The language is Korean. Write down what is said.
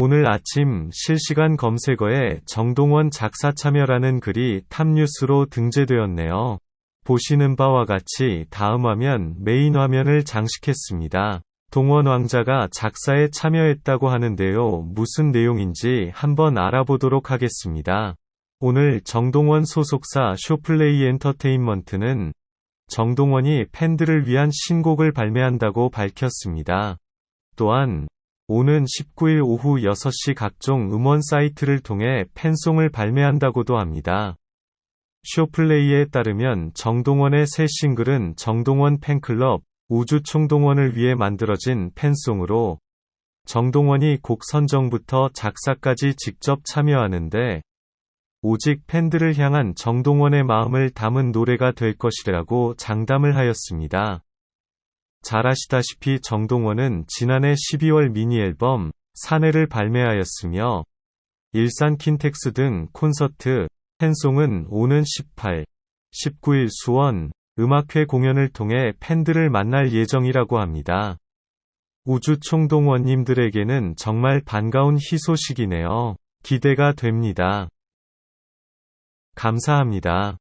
오늘 아침 실시간 검색어에 정동원 작사 참여라는 글이 탑뉴스로 등재되었네요. 보시는 바와 같이 다음 화면 메인 화면을 장식했습니다. 동원 왕자가 작사에 참여했다고 하는데요. 무슨 내용인지 한번 알아보도록 하겠습니다. 오늘 정동원 소속사 쇼플레이 엔터테인먼트는 정동원이 팬들을 위한 신곡을 발매한다고 밝혔습니다. 또한 오는 19일 오후 6시 각종 음원 사이트를 통해 팬송을 발매한다고도 합니다. 쇼플레이에 따르면 정동원의 새 싱글은 정동원 팬클럽 우주 총동원을 위해 만들어진 팬송으로 정동원이 곡 선정부터 작사까지 직접 참여하는데 오직 팬들을 향한 정동원의 마음을 담은 노래가 될 것이라고 장담을 하였습니다. 잘 아시다시피 정동원은 지난해 12월 미니 앨범 사내를 발매하였으며 일산 킨텍스 등 콘서트, 팬송은 오는 18, 19일 수원 음악회 공연을 통해 팬들을 만날 예정이라고 합니다. 우주 총동원님들에게는 정말 반가운 희소식이네요. 기대가 됩니다. 감사합니다.